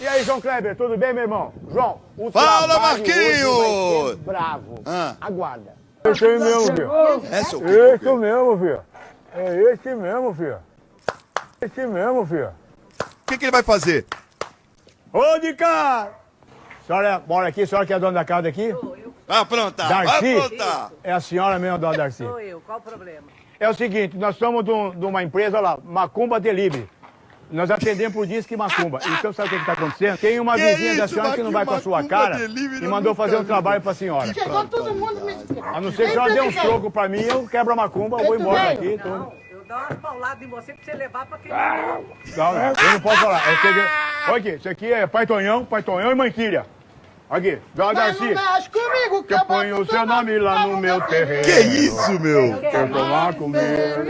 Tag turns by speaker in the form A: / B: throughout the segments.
A: E aí, João Kleber, tudo bem, meu irmão? João, o
B: Fala, Marquinhos!
A: vai ser bravo.
B: Ah.
A: Aguarda. Esse aí mesmo, filho.
B: É, seu
A: Esse mesmo, filho. É esse mesmo, filho. Esse mesmo, filho.
B: O que, que ele vai fazer?
A: Ô, de cá! Senhora mora aqui? A senhora que é dona da casa aqui?
B: Vai aprontar, vai
A: Darcy?
B: aprontar.
A: É a senhora mesmo, dona Darcy.
C: Sou eu, qual o problema?
A: É o seguinte, nós somos de, um- de uma empresa lá, Macumba Delivery. Nós atendemos por Disque Macumba. Então sabe o que está acontecendo? Tem uma
B: Que
A: vizinha da
B: isso,
A: senhora que não vai com a sua cara
B: Delivery,
A: e mandou fazer um trabalho para a senhora.
D: Chegou todo mundo me
A: A não ser que a senhora dê um troco para mim, eu quebro a macumba, eu vou embora daqui.
C: Não, eu dou umas pauladas em você pra você levar pra quem
A: Não, não, eu não posso falar. Eu que... Olha aqui, isso aqui é Pai Tonhão, Pai Tonhão e Manquilha. Aqui,
D: Mas não
A: Darcy,
D: mexe comigo,
A: que eu ponho o seu nome lá no meu terreno.
B: Que isso, meu?
A: Eu sou macumbeiro,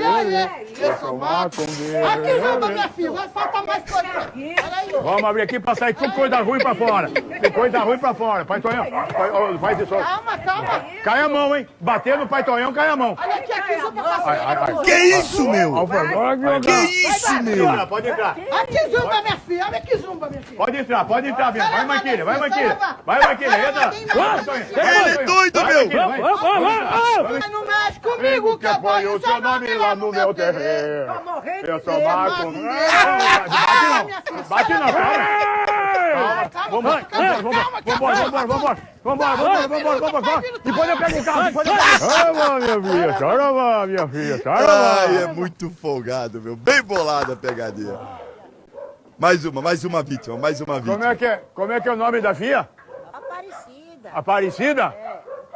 D: Eu sou
A: macumbeiro.
D: Aqui, Zamba, minha filha, vai faltar mais coisa. Peraí.
A: Vamos abrir aqui pra sair tudo coisa ruim pra fora. Tem coisa ruim pra fora. Pai Tonhão, faz isso.
D: Calma, calma.
A: Cai a mão, hein? Bater no Pai Tonhão, cai a mão.
D: Olha aqui, aqui, Zamba,
A: ai.
B: Que isso, meu?
A: Que
B: isso, meu?
A: Senhora, pode entrar.
D: Aqui, Zumba, minha filha. Olha aqui, Zumba, minha filha.
A: Pode entrar, pode entrar, minha. Vai, Manquilha, vai, Manquilha. Vai, é? Maquineta!
B: Ele é doido, meu!
A: Vai
D: não mexe comigo,
A: é que apanho o seu nome lá no meu terreiro. Eu sou Marco. Bate não, para! Vambora, vambora, vambora, vambora, vambora, vambora, vambora, vambora, depois eu pego o carro, depois eu minha filha, chora lá, minha filha, chora lá.
B: Ai, é muito folgado, meu, bem bolada a pegadinha. Mais uma, mais uma vítima, mais uma vítima.
A: Como é que é, como é, que é o nome da filha?
C: Aparecida.
A: Aparecida?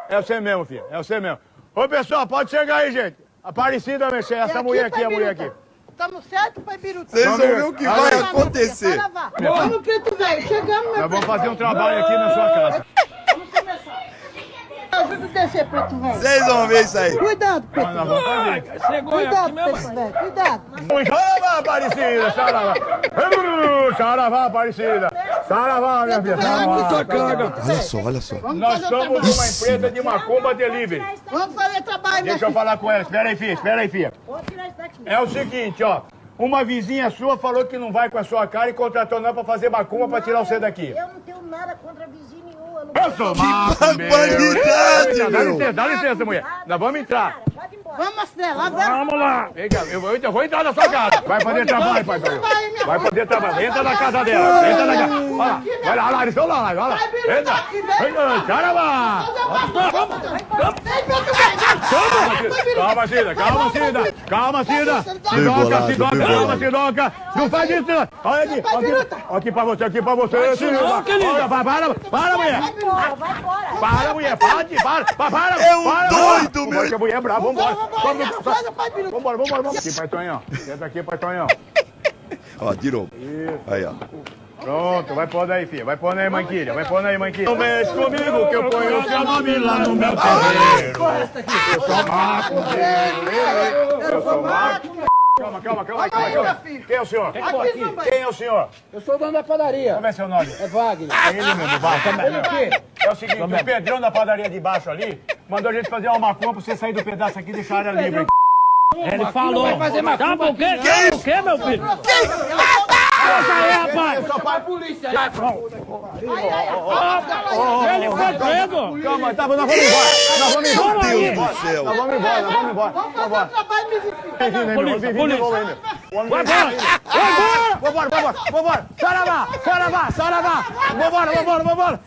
A: É você mesmo, filha, é você mesmo. Ô, pessoal, pode chegar aí, gente. Aparecida, mexer, essa mulher aqui, a mulher aqui.
D: Estamos certos, pai Biruta?
B: Vocês vão ver o que vai
D: Vamos,
B: acontecer.
D: Vamos, preto velho. Chegamos, meu
A: Nós vamos fazer um
D: velho.
A: trabalho aqui na sua casa.
D: Vamos começar. Ajuda a descer, preto velho.
B: Vocês vão ver isso aí.
D: Cuidado, preto
A: fazer.
D: Cuidado, preto velho. Cuidado.
A: Saravá, Aparecida. Uh, Saravá, Aparecida. Saravá, minha filha.
B: Olha só, olha só.
A: Nós somos
D: trabalho.
A: uma empresa de macumba delivery.
D: Vamos fazer trabalho,
A: Deixa eu falar com ela. Espera aí, filha. Espera aí, filha. É o seguinte, ó. Uma vizinha sua falou que não vai com a sua cara e contratou nós pra fazer macumba pra tirar você daqui.
E: Eu não tenho nada contra vizinho nenhum. Eu não
A: Eu sou
B: barbaridade,
A: Dá
B: meu.
A: licença, dá licença, mulher. Nós vamos entrar.
E: Pode ir embora.
D: Vamos, Marcela. Vamos.
A: Vamos lá. Vem cá, eu vou, eu vou entrar na sua casa. Vai fazer trabalho, pai.
D: Vai, minha
A: Vai fazer trabalho. Entra na casa dela. Entra na casa. Olha lá. Vai lá. Eles estão lá. Vai lá. Entra. Entra. Caramba.
D: Vem, preto velho.
A: Calma, Cida, calma, Cida, calma, Cida. Sidoca, Sidoca, calma. Sidoca. Não faz isso, não. Olha aqui, aqui, aqui pra você, aqui pra você, Cida. Olha, para, para, para, mulher.
E: Vai embora, vai embora.
A: Para, mulher, para, de- para, para, para.
B: É um doido, meu.
A: Porque a mulher é brava, vambora. Vambora, vambora, vambora. Aqui, pai Tonhão. Senta aqui, pai Tonhão.
B: Ó, tirou. Aí, ó.
A: Pronto, vai pondo aí, filha. Vai pondo aí, manquilha. Vai pondo aí, manquilha. Não mexe comigo que eu ponho o seu nome lá no meu terreiro. Eu sou macumbeiro. Eu sou macumbeiro. Calma, calma, calma, calma, calma. Quem é o senhor? Quem é o senhor?
F: Eu sou o dono da padaria.
A: Como é seu nome?
F: É Wagner.
A: É ele mesmo, Wagner.
F: O quê?
A: É o seguinte, o Pedrão da padaria de baixo ali mandou a gente fazer uma macumba pra você sair do pedaço aqui e deixar a área livre.
F: Ele falou. Vai fazer macumba o quê? Que o quê, meu filho? Essa aí, rapaz.
A: Só pai...
F: Polícia aí. Ele foi preso.
A: Calma, tá, nós vamos embora. Nós vamos embora.
B: Meu Deus do céu.
A: Nós vamos embora, nós vamos embora.
D: Vamos fazer o trabalho,
F: polícia.
A: bem-vindo.
F: Vai embora. Vai embora.
A: Vambora, vambora, vambora! Saravá, saravá, saravá! Vambora, vambora, vambora!